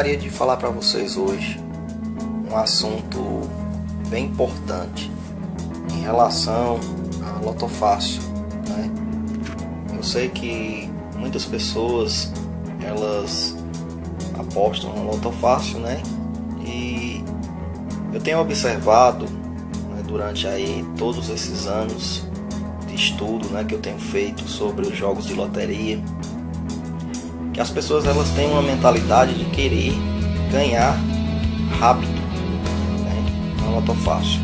gostaria de falar para vocês hoje um assunto bem importante em relação a lotofácil. Né? Eu sei que muitas pessoas elas apostam no lotofácil, né? E eu tenho observado né, durante aí todos esses anos de estudo, né, que eu tenho feito sobre os jogos de loteria que as pessoas elas têm uma mentalidade de querer ganhar rápido, né? não é fácil.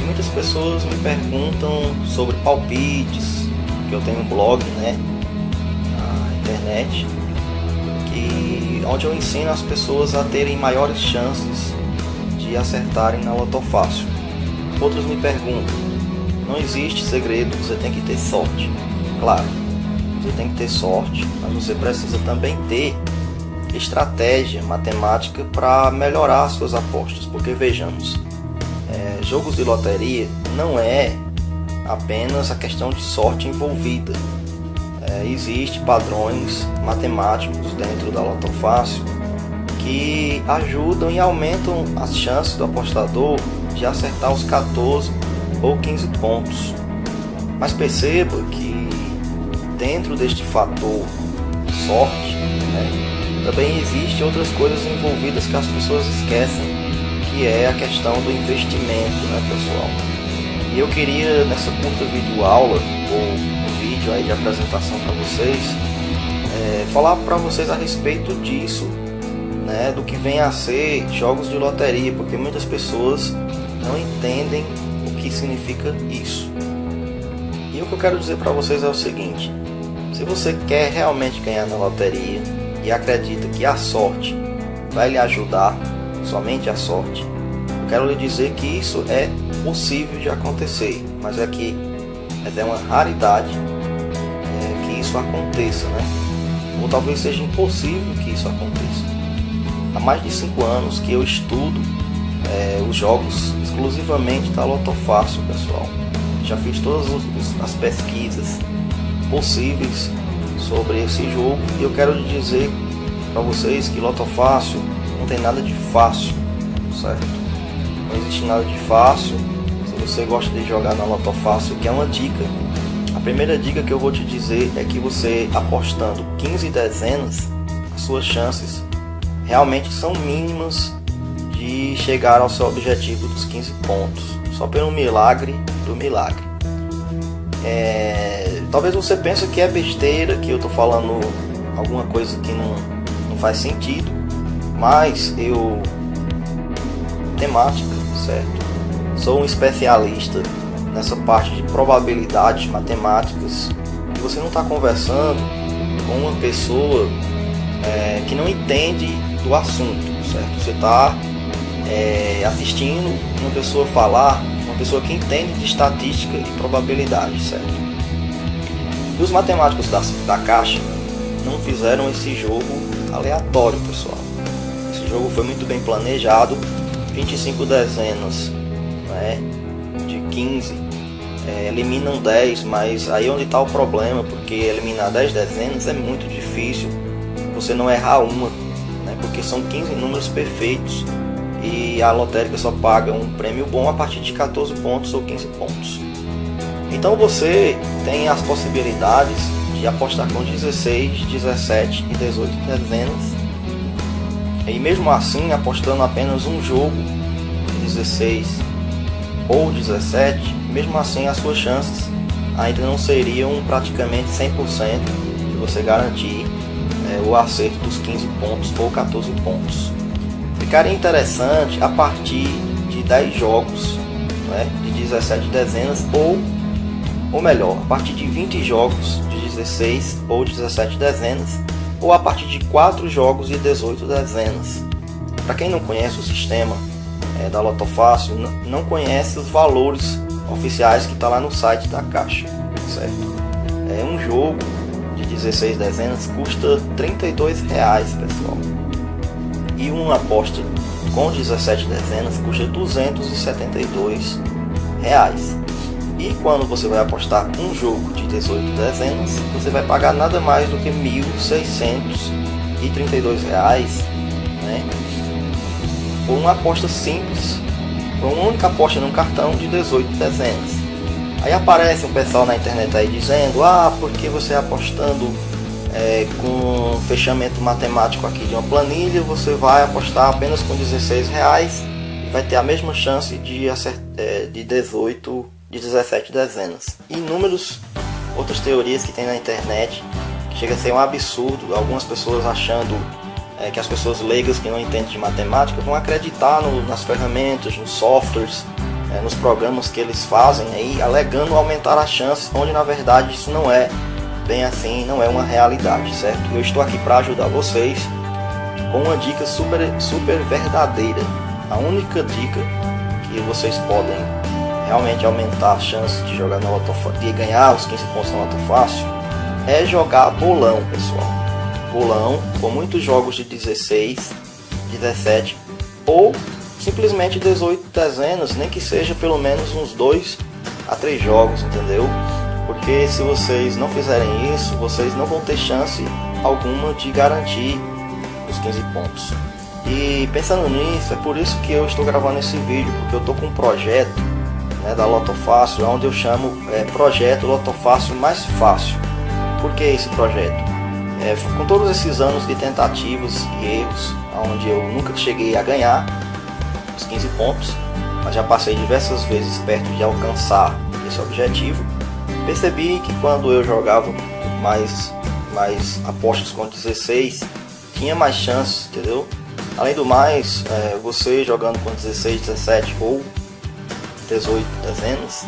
E muitas pessoas me perguntam sobre palpites, que eu tenho um blog, né, na internet, que onde eu ensino as pessoas a terem maiores chances de acertarem na loto fácil. Outros me perguntam, não existe segredo, você tem que ter sorte. Claro, você tem que ter sorte, mas você precisa também ter estratégia matemática para melhorar suas apostas. Porque vejamos, é, jogos de loteria não é apenas a questão de sorte envolvida. É, Existem padrões matemáticos dentro da Loto Fácil que ajudam e aumentam as chances do apostador de acertar os 14 ou 15 pontos. Mas perceba que dentro deste fator sorte, né, também existem outras coisas envolvidas que as pessoas esquecem, que é a questão do investimento, né, pessoal? E eu queria nessa curta vídeo aula ou um vídeo aí de apresentação para vocês, é, falar para vocês a respeito disso, né, do que vem a ser jogos de loteria, porque muitas pessoas não entendem o que significa isso. E o que eu quero dizer para vocês é o seguinte: se você quer realmente ganhar na loteria e acredita que a sorte vai lhe ajudar, somente a sorte, eu quero lhe dizer que isso é possível de acontecer, mas é que mas é uma raridade é, que isso aconteça, né? Ou talvez seja impossível que isso aconteça. Há mais de cinco anos que eu estudo é, os jogos exclusivamente da Lotofácil, pessoal. Já fiz todas as pesquisas possíveis sobre esse jogo e eu quero dizer para vocês que Loto Fácil não tem nada de fácil, certo? Não existe nada de fácil. Se você gosta de jogar na Loto Fácil, que é uma dica. A primeira dica que eu vou te dizer é que você apostando 15 dezenas, as suas chances realmente são mínimas de chegar ao seu objetivo dos 15 pontos, só pelo milagre do milagre. É, talvez você pense que é besteira, que eu tô falando alguma coisa que não, não faz sentido, mas eu temática, certo? Sou um especialista nessa parte de probabilidades matemáticas e você não está conversando com uma pessoa é, que não entende do assunto, certo? Você está é, assistindo uma pessoa falar uma pessoa que entende de estatística e probabilidade, certo? E os matemáticos da, da Caixa não fizeram esse jogo aleatório, pessoal. Esse jogo foi muito bem planejado, 25 dezenas né, de 15 é, eliminam 10, mas aí é onde está o problema, porque eliminar 10 dezenas é muito difícil, você não errar uma, né, porque são 15 números perfeitos e a lotérica só paga um prêmio bom a partir de 14 pontos ou 15 pontos. Então você tem as possibilidades de apostar com 16, 17 e 18 dezenas. E mesmo assim, apostando apenas um jogo, 16 ou 17, mesmo assim as suas chances ainda não seriam praticamente 100% de você garantir é, o acerto dos 15 pontos ou 14 pontos ficaria interessante a partir de 10 jogos, né, de 17 dezenas, ou, ou melhor, a partir de 20 jogos de 16 ou 17 dezenas, ou a partir de 4 jogos de 18 dezenas. Para quem não conhece o sistema é, da Lotofácil, não conhece os valores oficiais que está lá no site da Caixa, certo? É um jogo de 16 dezenas custa 32 reais, pessoal e uma aposta com 17 dezenas custa 272 reais. E quando você vai apostar um jogo de 18 dezenas, você vai pagar nada mais do que 1.632 reais né? Por uma aposta simples, por uma única aposta num cartão de 18 dezenas. Aí aparece um pessoal na internet aí dizendo, ah, porque você apostando é, com fechamento matemático aqui de uma planilha, você vai apostar apenas com 16 reais e vai ter a mesma chance de, acertar, é, de 18, de 17 dezenas. E inúmeros outras teorias que tem na internet, que chega a ser um absurdo, algumas pessoas achando é, que as pessoas leigas que não entendem de matemática vão acreditar no, nas ferramentas, nos softwares, é, nos programas que eles fazem aí, alegando aumentar as chances, onde na verdade isso não é bem assim, não é uma realidade, certo? Eu estou aqui para ajudar vocês com uma dica super, super verdadeira. A única dica que vocês podem realmente aumentar a chance de jogar na loto, de ganhar os 15 pontos na loto fácil é jogar bolão, pessoal. Bolão com muitos jogos de 16, 17 ou simplesmente 18 dezenas, nem que seja pelo menos uns 2 a 3 jogos, entendeu? porque se vocês não fizerem isso, vocês não vão ter chance alguma de garantir os 15 pontos. E pensando nisso, é por isso que eu estou gravando esse vídeo, porque eu estou com um projeto né, da Loto Fácil, onde eu chamo é, Projeto Loto Fácil Mais Fácil. Por que esse projeto? É, com todos esses anos de tentativas e erros, onde eu nunca cheguei a ganhar os 15 pontos, mas já passei diversas vezes perto de alcançar esse objetivo, Percebi que quando eu jogava mais, mais apostas com 16, tinha mais chances, entendeu? Além do mais, é, você jogando com 16, 17 ou 18 dezenas,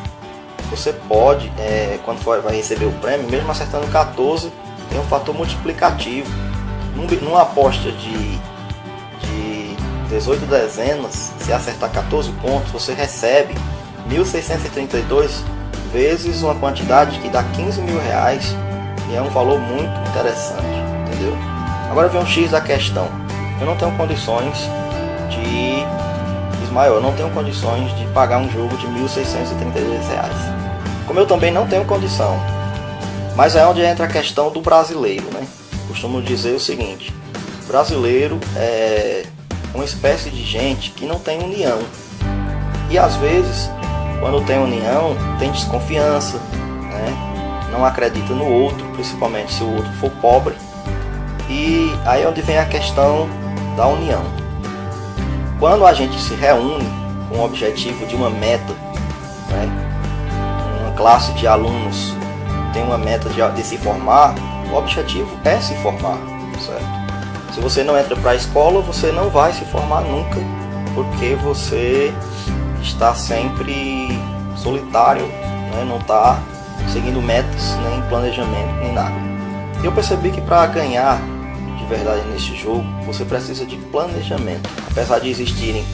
você pode, é, quando for, vai receber o prêmio, mesmo acertando 14, tem um fator multiplicativo. Num, numa aposta de, de 18 dezenas, se acertar 14 pontos, você recebe 1632 vezes uma quantidade que dá 15 mil reais e é um valor muito interessante, entendeu? Agora vem um X da questão. Eu não tenho condições de Ismael, eu não tenho condições de pagar um jogo de 1.632 reais. Como eu também não tenho condição. Mas é onde entra a questão do brasileiro, né? Costumo dizer o seguinte: brasileiro é uma espécie de gente que não tem união. E às vezes quando tem união, tem desconfiança, né? não acredita no outro, principalmente se o outro for pobre. E aí é onde vem a questão da união. Quando a gente se reúne com o objetivo de uma meta, né? uma classe de alunos tem uma meta de, de se formar, o objetivo é se formar, certo? Se você não entra para a escola, você não vai se formar nunca, porque você está sempre solitário, né? não está seguindo metas, nem planejamento, nem nada. Eu percebi que para ganhar verdade nesse jogo, você precisa de planejamento. Apesar de existirem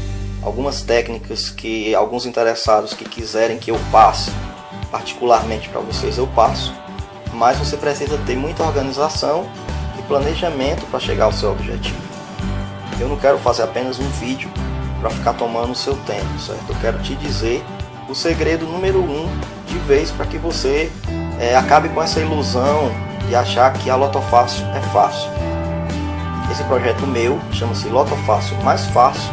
algumas técnicas que alguns interessados que quiserem que eu passe, particularmente para vocês eu passo, mas você precisa ter muita organização e planejamento para chegar ao seu objetivo. Eu não quero fazer apenas um vídeo para ficar tomando o seu tempo, certo? Eu quero te dizer o segredo número um de vez para que você é, acabe com essa ilusão de achar que a Loto Fácil é fácil. Esse projeto meu chama-se Loto Fácil Mais Fácil.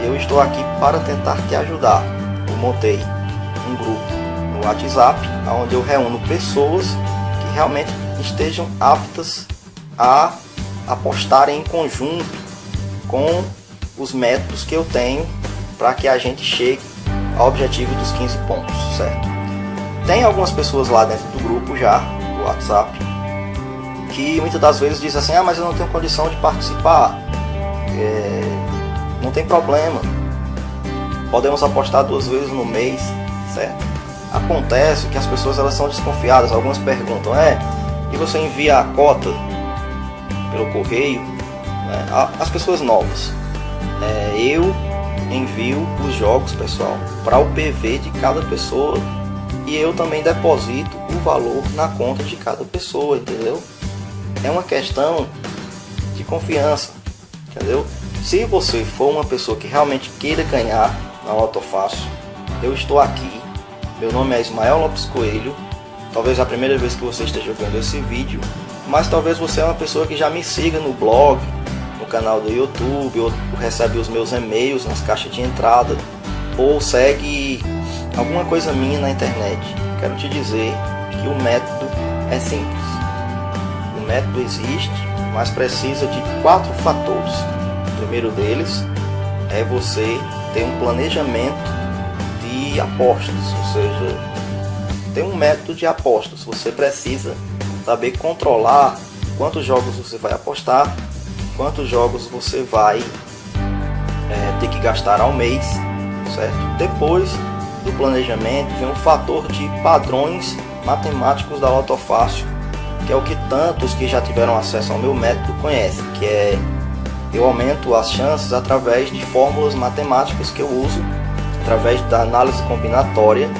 Eu estou aqui para tentar te ajudar. Eu montei um grupo no WhatsApp, onde eu reúno pessoas que realmente estejam aptas a apostarem em conjunto com os métodos que eu tenho para que a gente chegue ao objetivo dos 15 pontos, certo? Tem algumas pessoas lá dentro do grupo já, do WhatsApp, que muitas das vezes dizem assim, ah, mas eu não tenho condição de participar. É, não tem problema. Podemos apostar duas vezes no mês, certo? Acontece que as pessoas elas são desconfiadas, algumas perguntam, é, e você envia a cota pelo correio? Né? As pessoas novas é, eu envio os jogos, pessoal, para o PV de cada pessoa e eu também deposito o valor na conta de cada pessoa, entendeu? É uma questão de confiança, entendeu? Se você for uma pessoa que realmente queira ganhar na Loto Fácil, eu estou aqui. Meu nome é Ismael Lopes Coelho. Talvez a primeira vez que você esteja vendo esse vídeo, mas talvez você é uma pessoa que já me siga no blog, canal do YouTube, ou recebe os meus e-mails nas caixas de entrada, ou segue alguma coisa minha na internet. Quero te dizer que o método é simples. Método existe, mas precisa de quatro fatores. O primeiro deles é você ter um planejamento de apostas, ou seja, ter um método de apostas. Você precisa saber controlar quantos jogos você vai apostar, quantos jogos você vai é, ter que gastar ao mês, certo? Depois do planejamento vem um fator de padrões matemáticos da Lotofácil, que é o que tantos que já tiveram acesso ao meu método conhecem, que é eu aumento as chances através de fórmulas matemáticas que eu uso, através da análise combinatória,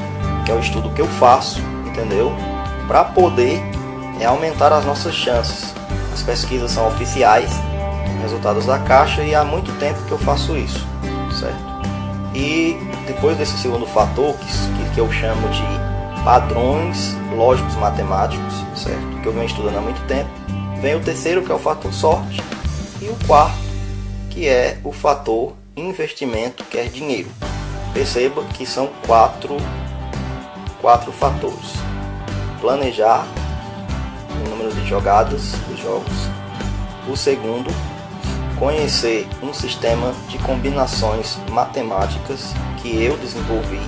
que é o estudo que eu faço, entendeu? Para poder é, aumentar as nossas chances. As pesquisas são oficiais, resultados da caixa, e há muito tempo que eu faço isso, certo? E depois desse segundo fator, que, que eu chamo de padrões lógicos matemáticos, certo? Que eu venho estudando há muito tempo, vem o terceiro, que é o fator sorte, e o quarto, que é o fator investimento, que é dinheiro. Perceba que são quatro, quatro fatores. Planejar o número de jogadas dos jogos. O segundo, conhecer um sistema de combinações matemáticas que eu desenvolvi,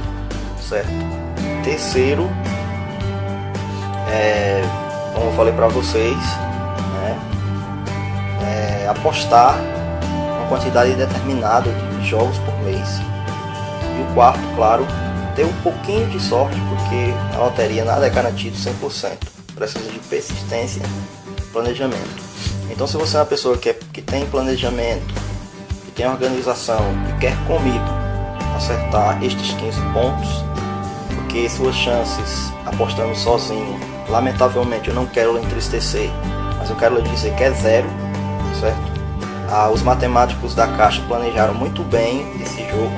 certo? Terceiro, é, como eu falei para vocês, né, é, apostar uma quantidade determinada de jogos por mês. E o quarto, claro, ter um pouquinho de sorte, porque a loteria nada é garantido 100%. Precisa de persistência e planejamento. Então se você é uma pessoa que, é, que tem planejamento, que tem organização e quer comigo acertar estes 15 pontos, porque suas chances apostando sozinho, lamentavelmente eu não quero entristecer, mas eu quero lhe dizer que é zero, certo? Ah, os matemáticos da Caixa planejaram muito bem esse jogo,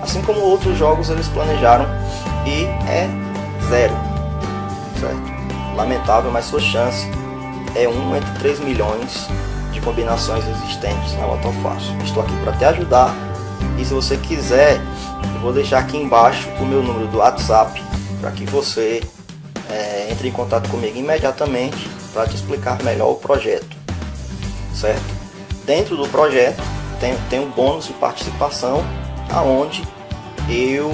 assim como outros jogos eles planejaram e é zero, certo? Lamentável, mas sua chance é 1 entre 3 milhões de combinações existentes na Loto Fácil. Estou aqui para te ajudar e se você quiser, vou deixar aqui embaixo o meu número do WhatsApp para que você é, entre em contato comigo imediatamente para te explicar melhor o projeto, certo? Dentro do projeto tem, tem um bônus de participação aonde eu,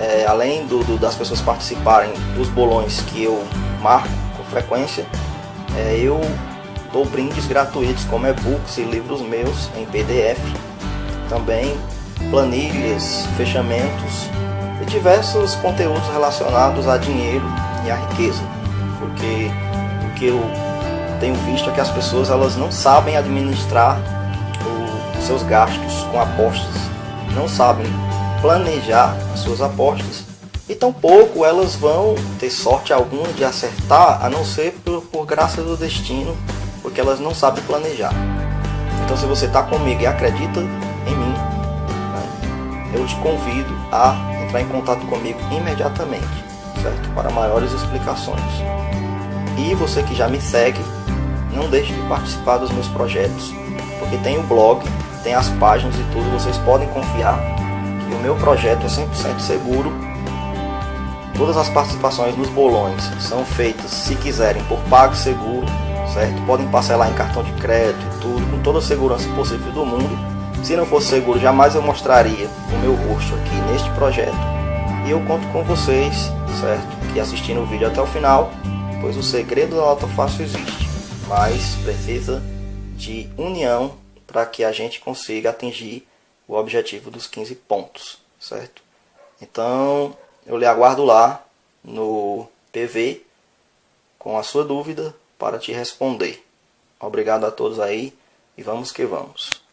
é, além do, do, das pessoas participarem dos bolões que eu marco com frequência, é, eu dou brindes gratuitos como e-books e livros meus em PDF, também planilhas, fechamentos e diversos conteúdos relacionados a dinheiro e a riqueza, porque o que eu tenho visto é que as pessoas elas não sabem administrar os seus gastos com apostas, não sabem planejar as suas apostas e tampouco elas vão ter sorte alguma de acertar, a não ser por, por graça do destino, porque elas não sabem planejar. Então se você está comigo e acredita eu te convido a entrar em contato comigo imediatamente, certo? Para maiores explicações. E você que já me segue, não deixe de participar dos meus projetos, porque tem o blog, tem as páginas e tudo, vocês podem confiar que o meu projeto é 100% seguro Todas as participações nos bolões são feitas, se quiserem, por PagSeguro, certo? Podem parcelar em cartão de crédito e tudo, com toda a segurança possível do mundo. Se não fosse seguro, jamais eu mostraria meu rosto aqui neste projeto. E eu conto com vocês, certo? Que assistindo o vídeo até o final, pois o segredo da Nota Fácil existe, mas precisa de união para que a gente consiga atingir o objetivo dos 15 pontos, certo? Então, eu lhe aguardo lá no PV com a sua dúvida para te responder. Obrigado a todos aí e vamos que vamos.